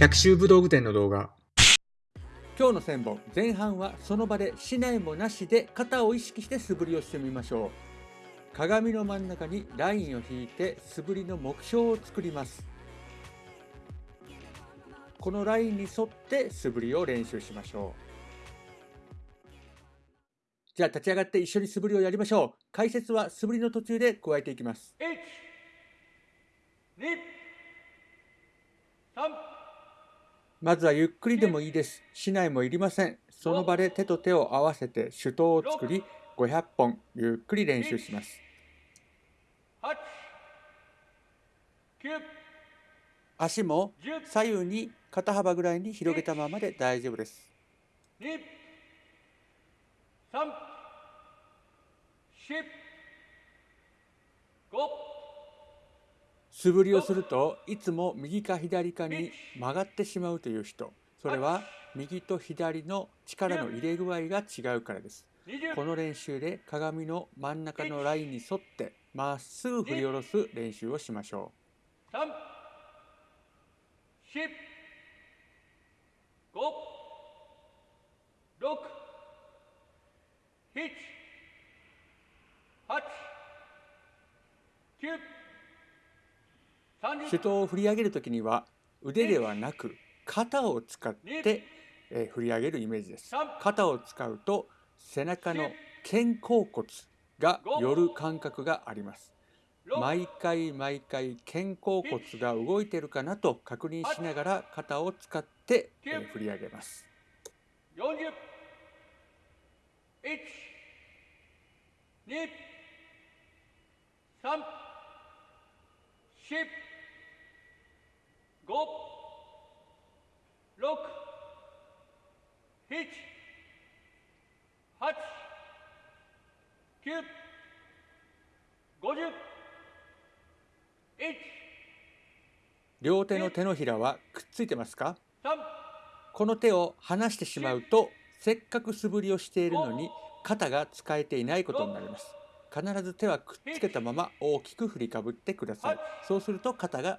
百秋武道具店の動画。今日の1000本前半はその場でしないもなしで肩を意識して素振りをしてみましょう。鏡の真ん中にラインを引いて素振りの目標を作ります。このラインに沿って素振りを練習しましょう。じゃあ立ち上がって一緒に素振りをやりましょう。解説は素振りの途中で加えていきます。1 2 3まずはゆっくりでもいいです。しないもいりません。その場で手と手を合わせて手刀を作り、500本ゆっくり練習します。足も左右に肩幅ぐらいに広げたままで大丈夫です。3 4 5素振りをするといつも右か左かに曲がってしまうという人、それは右と左の力の入れ具合が違うからです。20この練習で鏡の真ん中のラインに沿ってまっすぐ振り下ろす練習をしましょう。3 4 5 6 7 8 9手刀を振り上げるときには腕ではなく肩を使って、え振り上げるイメージです。肩を使うと背中の肩甲骨が寄る感覚があります。毎回毎回肩甲骨が動いてるかなと確認しながら肩を使って、え振り上げます。40 1 2 3 4両手の手のひらはくっついてますか？3この手を離してしまうとせっかく素振りをしているのに肩が使えていないことになります。必ず手はくっつけたまま大きく振りかぶってください。そうすると肩が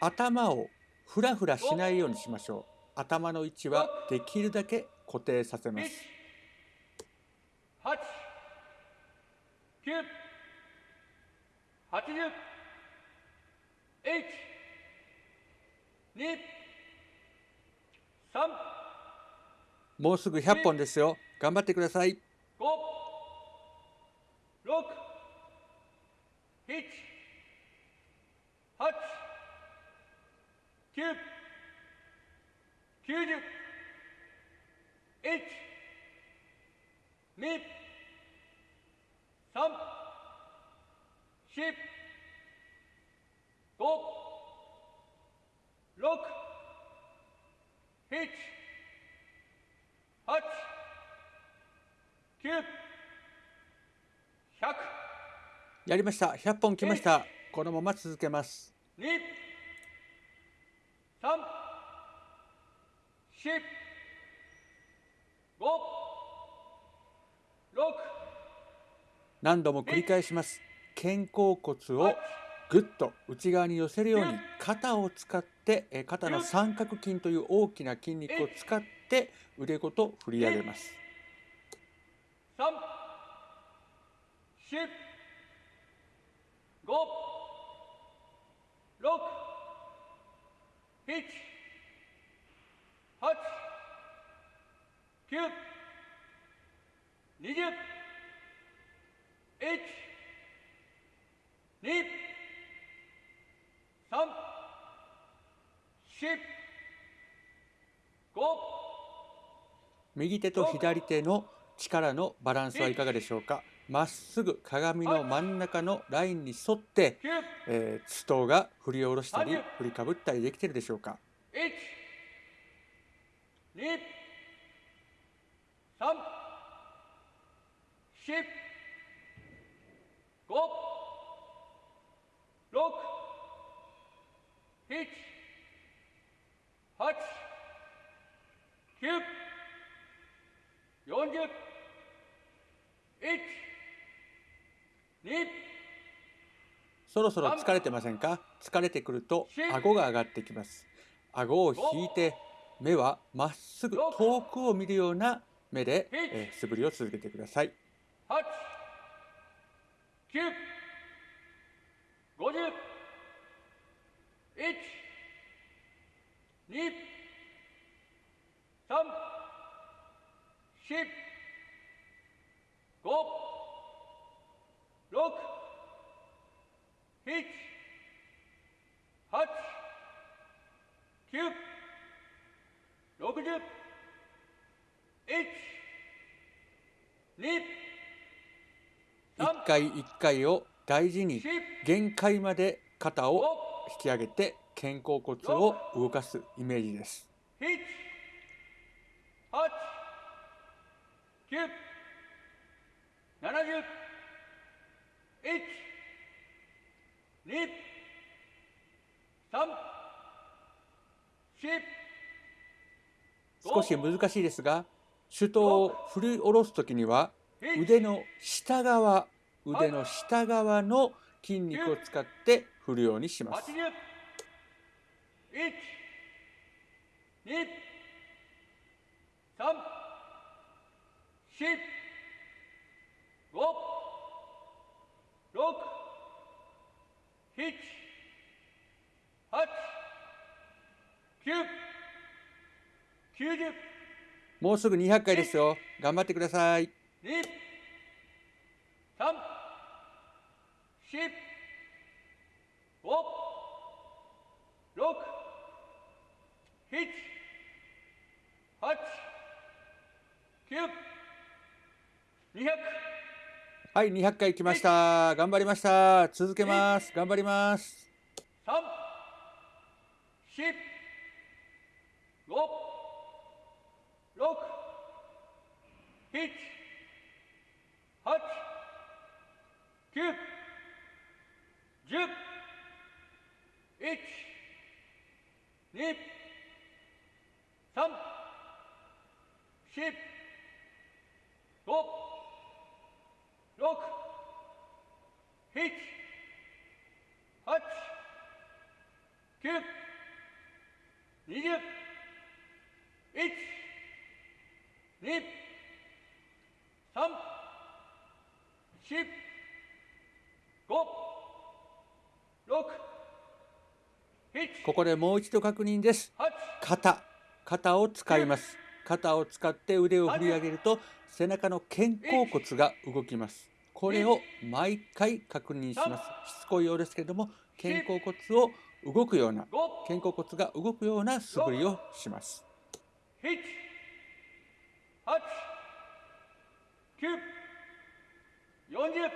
頭をふらふらしないようにしましょう。頭の位置はできるだけ固定させます。八、九、八十、一、二、三、もうすぐ100本ですよ。頑張ってください。五、六、七、八、九、九十、一、二、三、四、五、六、七、八、九、百、やりました。100本来ました。このまま続けます。何度も繰り返します。肩甲骨をぐっと内側に寄せるように肩を使って肩の三角筋という大きな筋肉を使って腕ごと振り上げます。3 4 5右手と左手の力のバランスはいかがでしょうか？まっすぐ鏡の真ん中のラインに沿って、9、えー、ストーが振り下ろしたり30振りかぶったりできてるでしょうか。1、2、3、4、5、6、7、8、9、40、1、2、そろそろ疲れてませんか？疲れてくると顎が上がってきます。顎を引いて目はまっすぐ遠くを見るような目で、えー素振りを続けてください。8、9、50、1、2、3、4、5、6、7、8、9、60、1、2、一回一回を大事に限界まで肩を引き上げて肩甲骨を動かすイメージです。7、8、9、70、1、2、3、4、少し難しいですが手刀を振り下ろす時には腕の下側腕の下側の筋肉を使って振るようにします。80、1、2、3、4、5、6、7、8、9、90、もうすぐ200回ですよ。頑張ってください2、3、4、5、6、7、8、9、200、はい200回来ました。頑張りました。続けます。頑張ります。3、4、5、6、7、8、9、10、1、2、3、4、5、6、7、8、9、20、1、2、3、4、5、6、7、ここでもう一度確認です。8、肩肩を使います。肩を使って腕を振り上げると背中の肩甲骨が動きますこれを毎回確認します。しつこいようですけれども肩甲骨を動くような、肩甲骨が動くような素振りをします。7、8、9、40、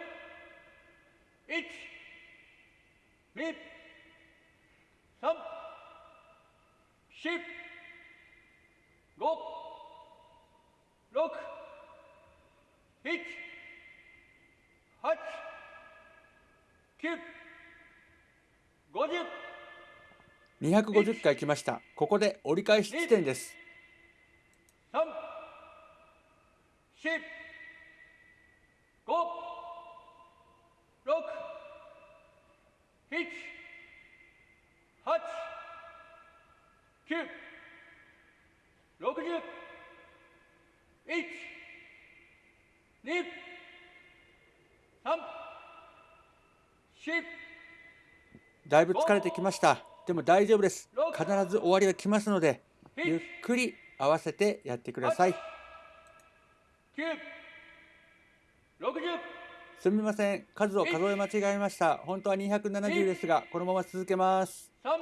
1、2、3、4、5、6、7、8、9、50、250回来ました。ここで折り返し地点です。三、四、五、六、七、八、九、六十、一、二、だいぶ疲れてきました。でも大丈夫です。必ず終わりが来ますのでゆっくり合わせてやってください。すみません。数を数え間違えました。本当は270ですがこのまま続けます。三、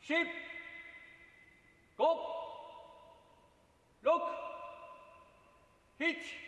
四、五、六、七、八、九、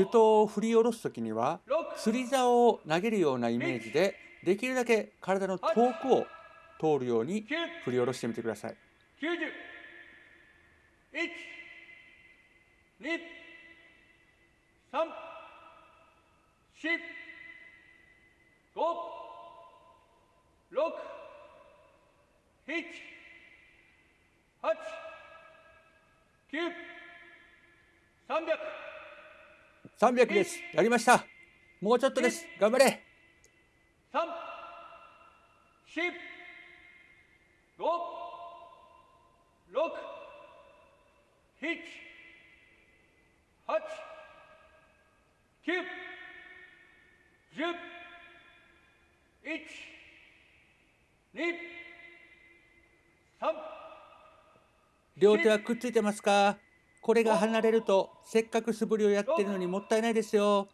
手刀を振り下ろす時には釣り竿を投げるようなイメージでできるだけ体の遠くを通るように振り下ろしてみてください。9 3 0 0 300です。やりました。もうちょっとです。頑張れ。三、四、五、六、七、八、九、十、一、二、三、両手はくっついてますか？これが離れるとせっかく素振りをやってるのにもったいないですよ。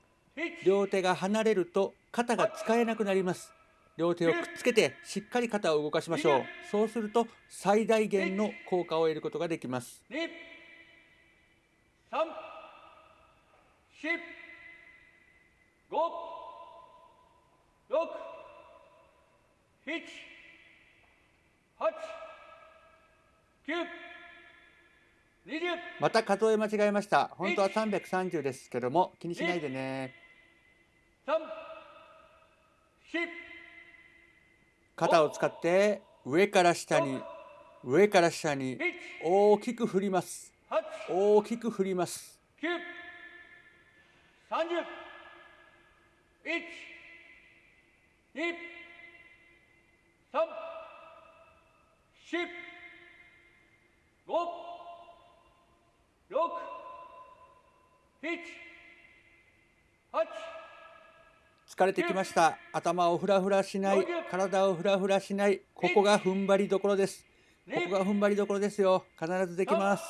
両手が離れると肩が使えなくなります。両手をくっつけてしっかり肩を動かしましょう。そうすると最大限の効果を得ることができます。3456789また数え間違えました。本当は330ですけども気にしないでね。肩を使って上から下に上から下に大きく振ります。大きく振ります。12345疲れてきました。頭をフラフラしない体をフラフラしない。ここが踏ん張りどころです。ここが踏ん張りどころですよ。必ずできます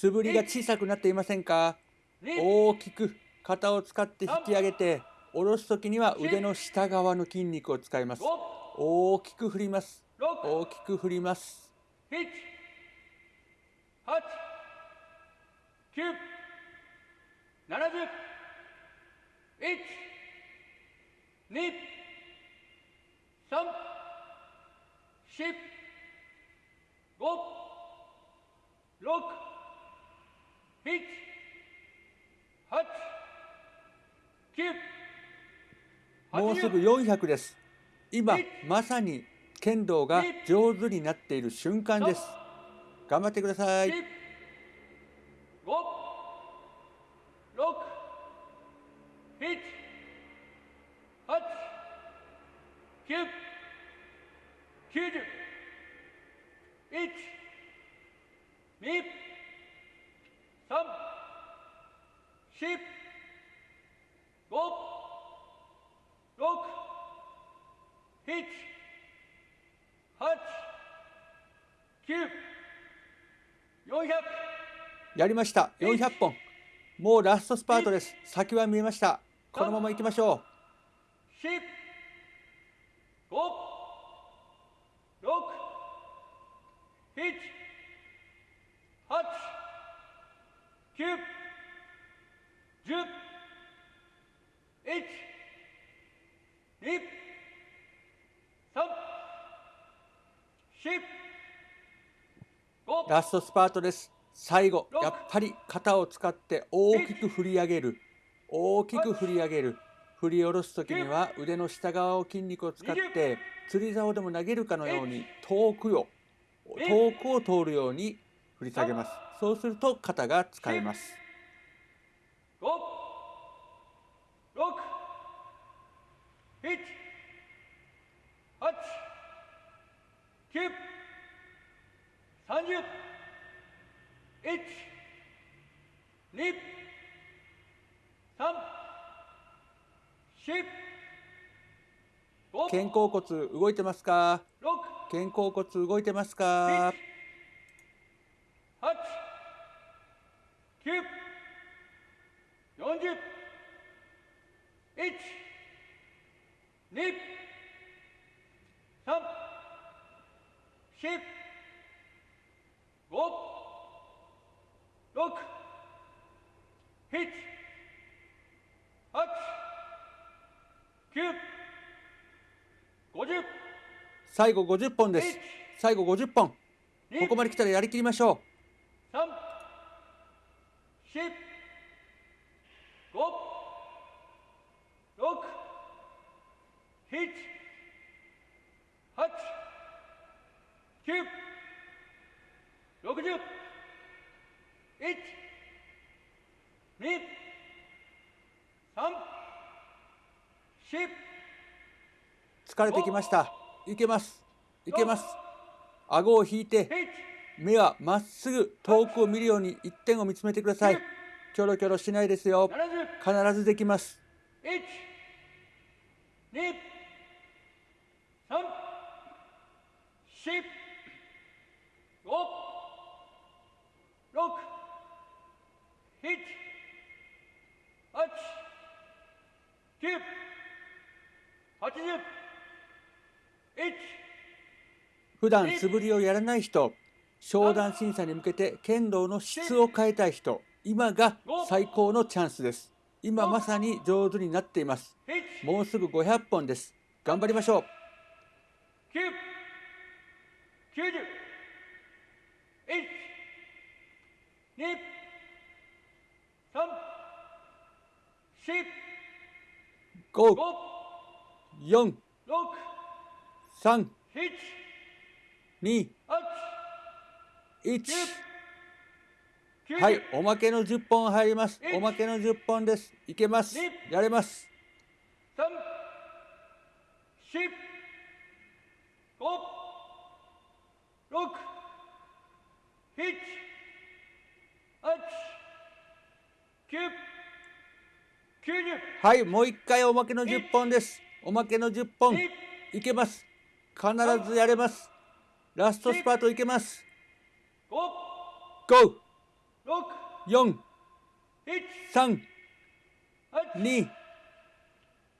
素振りが小さくなっていませんか？大きく肩を使って引き上げて下ろすときには腕の下側の筋肉を使います。大きく振ります。大きく振ります。7 0 1 2もうすぐ400です。今まさに剣道が上手になっている瞬間です。頑張ってください四、五、六、七、八、九、九十、一、二、三、四、五、六、七、八、九、四百。やりました。400本。もうラストスパートです。先は見えました。このまま行きましょ四、五、六、七、八、九、十、一、二、三、四、ラストスパートです最後やっぱり肩を使って大きく振り上げる。大きく振り上げる。振り下ろす時には腕の下側を筋肉を使って釣り竿でも投げるかのように遠くを遠くを通るように振り下げます。そうすると肩が使えます。5、6、7、8、9、30、1、2、3、4、5、肩甲骨動いてますか？6、肩甲骨動いてますか？8、9、40、1、2、3、4、5、6、7、8、9、50、最後50本です。最後50本。ここまで来たらやりきりましょう。三、四、五、六、七、八、九、六十、一、二、三、四、疲れてきましたいけます。いけます。顎を引いて目はまっすぐ遠くを見るように一点を見つめてください。キョロキョロしないですよ。必ず。できます。1 2 3普段素振りをやらない人商談審査に向けて剣道の質を変えたい人今が最高のチャンスです。今まさに上手になっています、もうすぐ500本です。頑張りましょう。九、九十、一、二、三、四、5五、4六、3七、2八、1九、九十、はいおまけの10本入ります。おまけの10本です。いけます。やれます。はいもう一回おまけの10本です。おまけの10本。二、いけます。必ずやれますラストスパートいけます。五、5六、4七、3八、2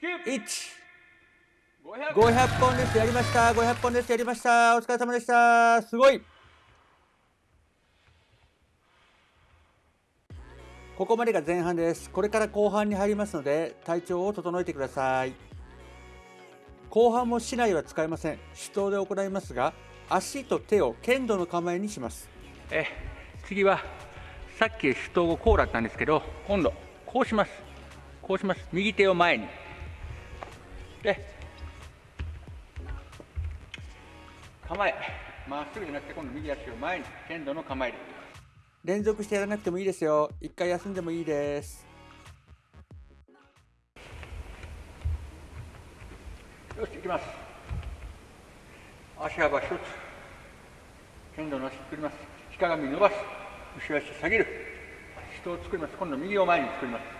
九、1五百。500本です。やりました。500本です。やりました。お疲れ様でした。すごい。ここまでが前半です。これから後半に入りますので体調を整えてください。後半も竹刀は使えません。手刀で行いますが足と手を剣道の構えにします。え次はさっき手刀をこうだったんですけど今度こうします。こうします。右手を前に。で構え。まっすぐじゃなくて今度右足を前に。剣道の構えで。連続してやらなくてもいいですよ。一回休んでもいいです。よし行きます足幅一つ剣道の足作りますひかがみ伸ばす後ろ足下げる。人を作ります。今度右を前に作ります。作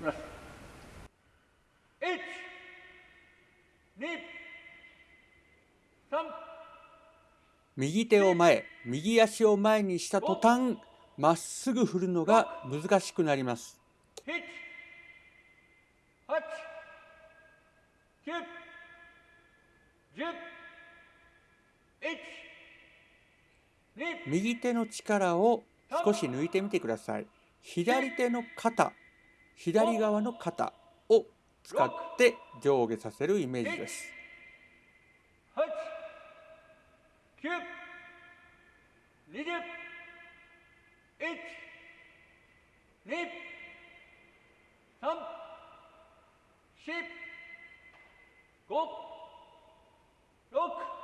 ります。右手を前右足を前にした途端まっすぐ振るのが難しくなります。七、八、九、十、一、二、右手の力を少し抜いてみてください。左手の肩。左側の肩を使って上下させるイメージです。八、九、十、20 1 2 3 4 5 6 7 8 9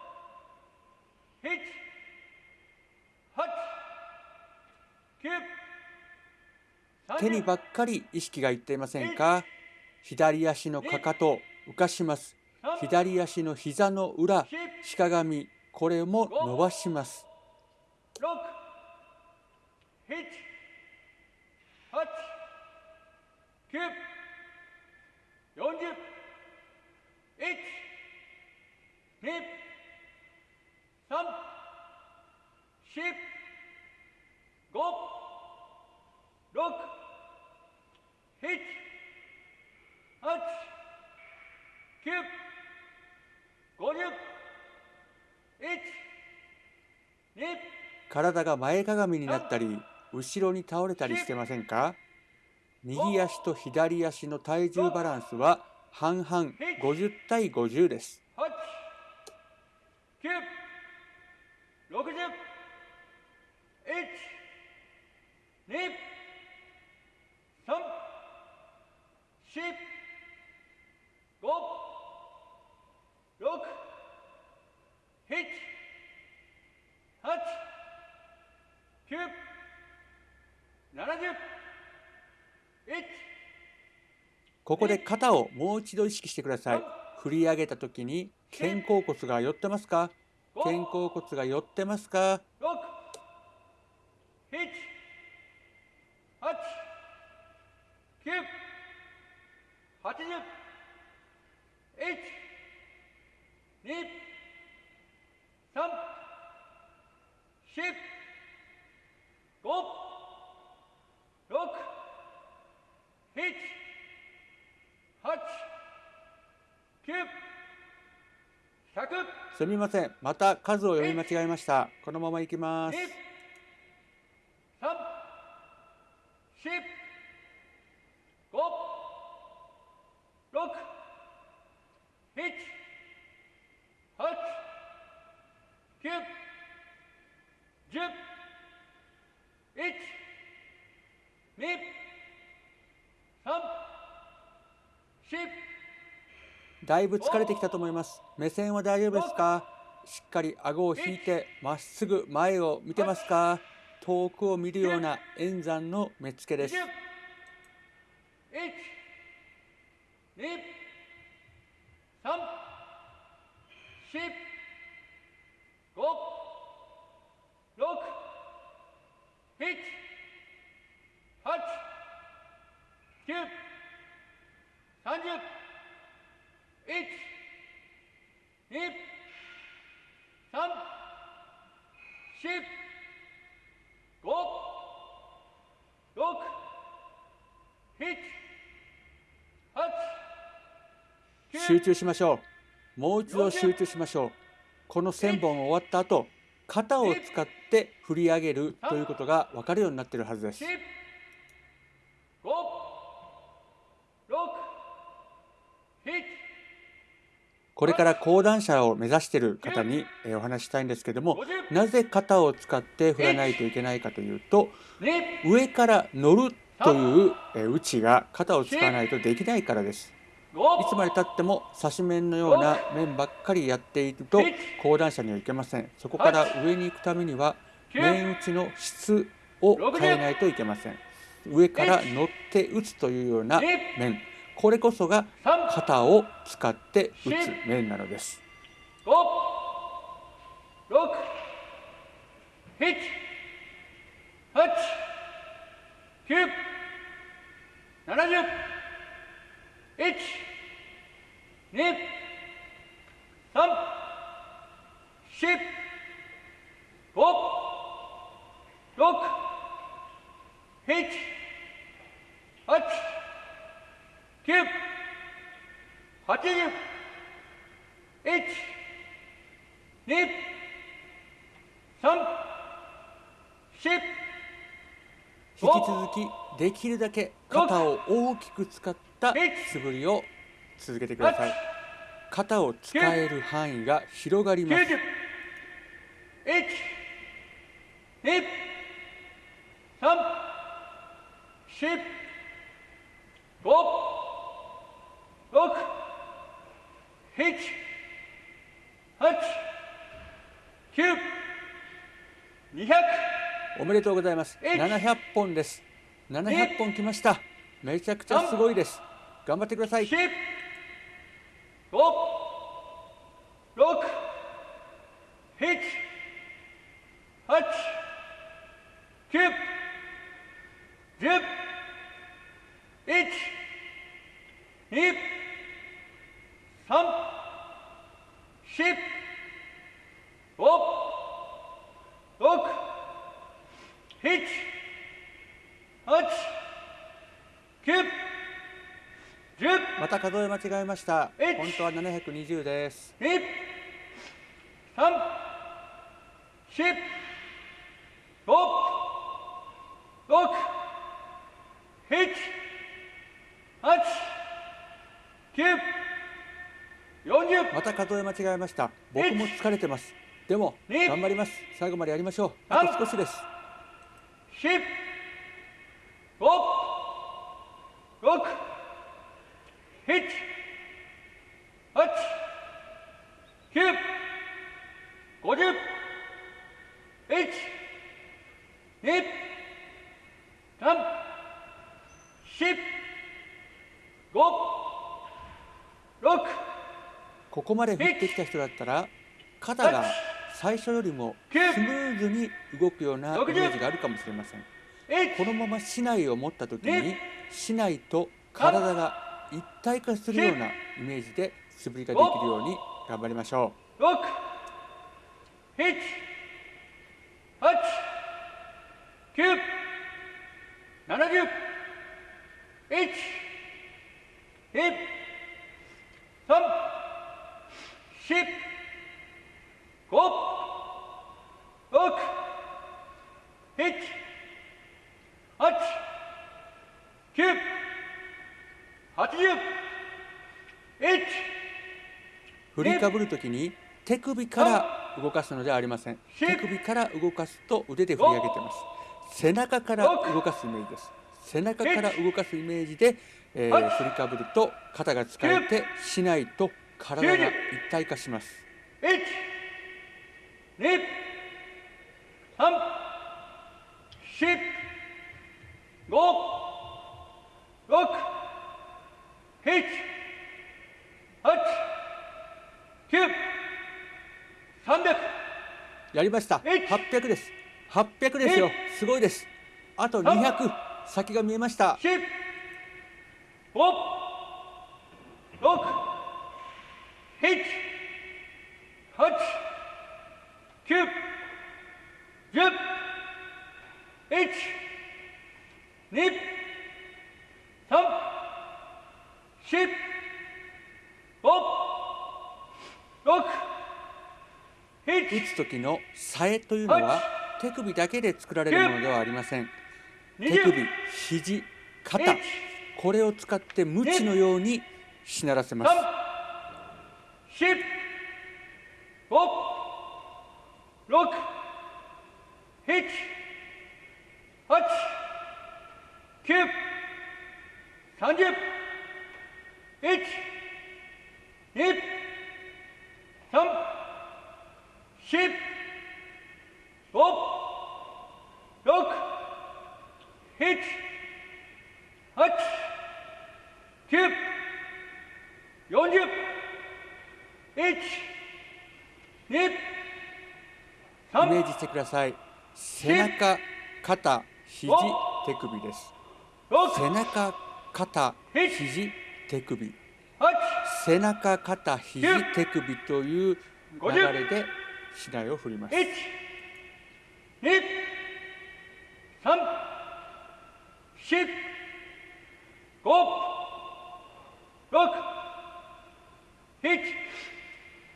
手にばっかり意識がいっていませんか？左足のかかと浮かします。左足の膝の裏しかがみこれも伸ばします。6 7 8 9 40 1 2 3 4 5 6 7 8 9 50 1 2体が前かがみになったり後ろに倒れたりしてませんか？右足と左足の体重バランスは半々50対50です8 9 60 1 2 3 4 5 6 7 8 9 70 1ここで肩をもう一度意識してください。振り上げた時に肩甲骨が寄ってますか？肩甲骨が寄ってますか6 7 8 9 80 1 2 3 4 5 6 7 8 9 100すみません。また数を読み間違えました。このままいきます。2 3 4 5 6 7 8 9 10 1 2 3 4だいぶ疲れてきたと思います。目線は大丈夫ですか？しっかり顎を引いてまっすぐ前を見てますか？遠くを見るような円山の目つけです。1 2 3 4 5 6 7 8 9 30 2 3 4 5 6 7 8集中しましょう。もう一度集中しましょう。この1000本終わった後肩を使って振り上げるということが分かるようになっているはずです。10 5 6 7これから講談社を目指している方にお話ししたいんですけどもなぜ肩を使って振らないといけないかというと上から乗るという打ちが肩を使わないとできないからです。いつまでたっても差し面のような面ばっかりやっていると講談社にはいけません。そこから上に行くためには面打ちの質を変えないといけません。上から乗って打つというような面。これこそが肩を使って打つ面なのです。5 6 7 8引き続きできるだけ肩を大きく使った素振りを続けてください。肩を使える範囲が広がります。90 1 2 2、3、4、5、6、7、8、9、200。おめでとうございます。えい700本です。700本来ました。めちゃくちゃすごいです。頑張ってください。10、5、6、7、8、9、10、1、2、3、4、5、6、7、8、9、10、また数え間違えました。本当は720です。二、三、四、五、六、七、八、九、40また数え間違えました。僕も疲れてます。でも頑張ります。最後までやりましょう。あと少しです。1 5 6ここまで振ってきた人だったら肩が最初よりもスムーズに動くようなイメージがあるかもしれません。このまま竹刀を持った時に竹刀と体が一体化するようなイメージで素振りができるように頑張りましょう。6789173振りかぶる時に手首から動かすのではありません。手首から動かすと腕で振り上げてます。背中から動かすイメージです。背中から動かすイメージで、えー振りかぶると肩が使えて竹刀と体が一体化します。やりました。800です。800ですよ。すごいです。あと200先が見えました。6打つ時のさえというのは手首だけで作られるものではありません。手首、肘、肩、これを使って無知のようにしならせます。四、五、六、七、八、九、三十、一、二、三、四、五、六、七、八、九、四十、一、二、イ三、メージしてください。背中、肩、肘、手首です。六、背中、肩、肘、手首。八、背中、肩、肘、手首という流れで竹刀を振ります。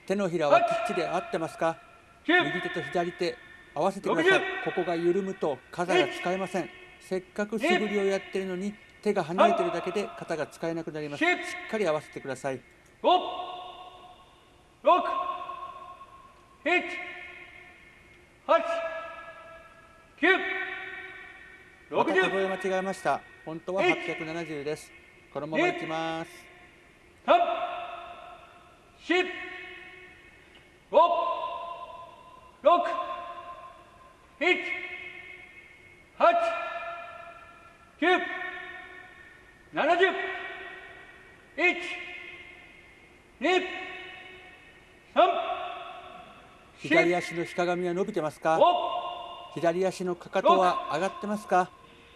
手のひらはきっちり合ってますか？九、右手と左手合わせてください。60ここが緩むと肩が使えません。せっかく素振りをやってるのに手が離れてるだけで肩が使えなくなります。し10っかり合わせてください。五、六、七、八、九、また数え間違えました。本当は870です。このままいきます。三、四、五、六、七、八、九、七十、一、二、三、四、左足のひかがみは伸びてますか？五、左足のかかとは上がってますか？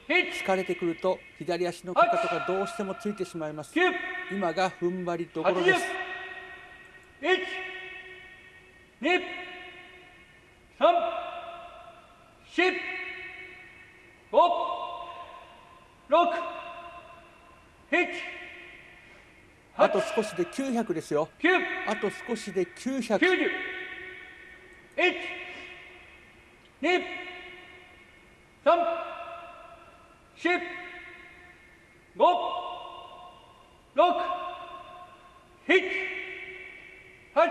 七、疲れてくると左足のかかとがどうしてもついてしまいます。九、今が踏ん張りどころです。一、二、三、四、五、六、七、あと少しで900ですよ。九、あと少しで900九十、一、二、三、四、五、六、七、八、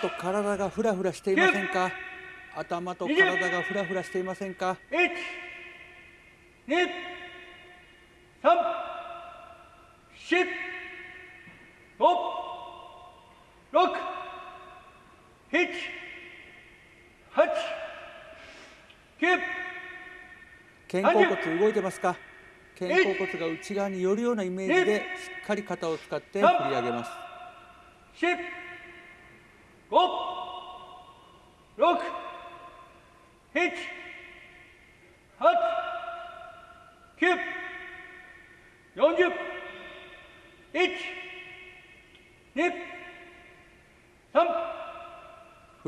と体がフラフラしていませんか？頭と体がフラフラしていませんか？一、二、三、四、五、六、七、八、九、肩甲骨動いてますか肩甲骨が内側に寄るようなイメージでしっかり肩を使って振り上げます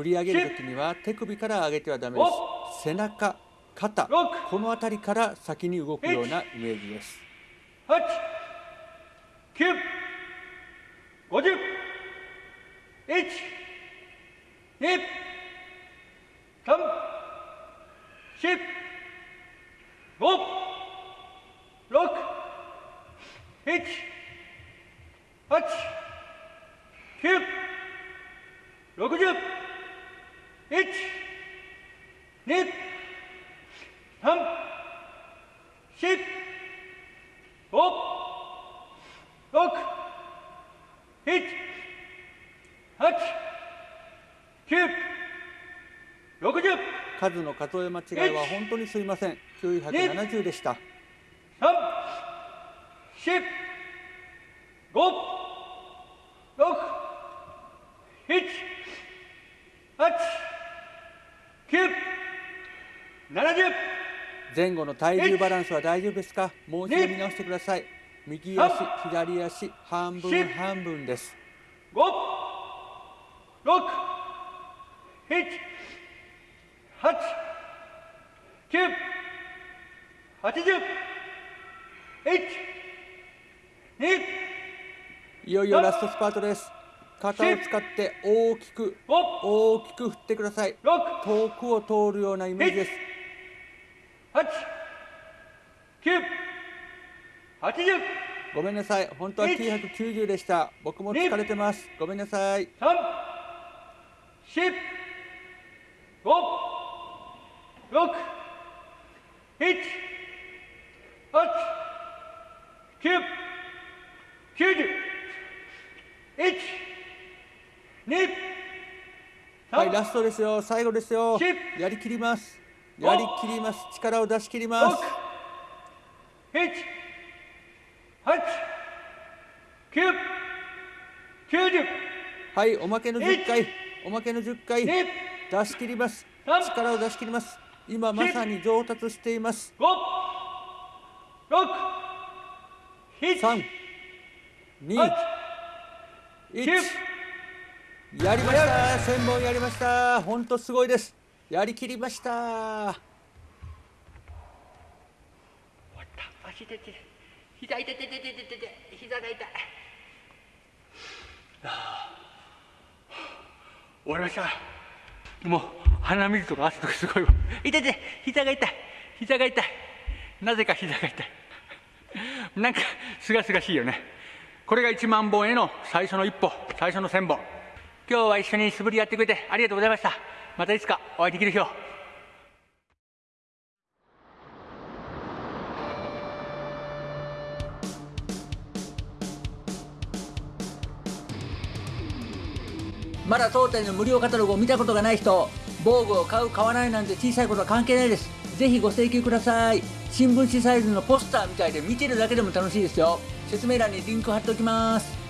振り上げる時には手首から上げてはダメです。背中肩この辺りから先に動くようなイメージです。8 9 50 1 2 3 4 5 6 7 8数え間違いは本当にすいません。970でした。前後の体重バランスは大丈夫ですか？もう一度見直してください。右足左足半分半分です。5 6いよいよラストスパートです。肩を使って大きく五、大きく振ってください。六、遠くを通るようなイメージです。ごめんなさい。本当は990でした。僕も疲れてます。ごめんなさい。三、四、五、六、七、八、九、九十、一、二、はい三、ラストですよ最後ですよしやりきりますやりきります力を出し切りますはいおまけの10回おまけの10回二、出し切ります三力を出し切ります今まさに上達しています。五、六、七、3 2八、1九、やりました。1000本やりました。本当すごいです。やりきりました。終わった足痛い膝痛い。痛い痛い痛い痛い痛い膝が痛い終わりましたもう鼻水とか汗とかすごいわ。痛い痛い膝が痛い膝が痛い。なぜか膝が痛い。なんかすがすがしいよね。これが1万本への最初の一歩最初の1000本今日は一緒に素振りやってくれてありがとうございました。またいつかお会いできる日を。まだ当店の無料カタログを見たことがない人防具を買う買わないなんて小さいことは関係ないです。ぜひご請求ください。新聞紙サイズのポスターみたいで見てるだけでも楽しいですよ。説明欄にリンク貼っておきます。